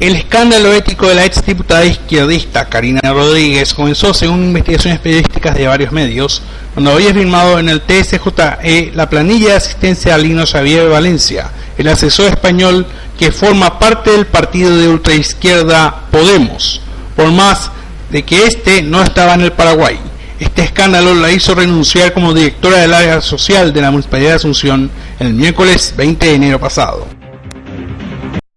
El escándalo ético de la ex diputada izquierdista Karina Rodríguez comenzó según investigaciones periodísticas de varios medios, cuando había firmado en el TSJE la planilla de asistencia a Lino Xavier Valencia, el asesor español que forma parte del partido de ultraizquierda Podemos, por más de que éste no estaba en el Paraguay. Este escándalo la hizo renunciar como directora del área social de la Municipalidad de Asunción el miércoles 20 de enero pasado.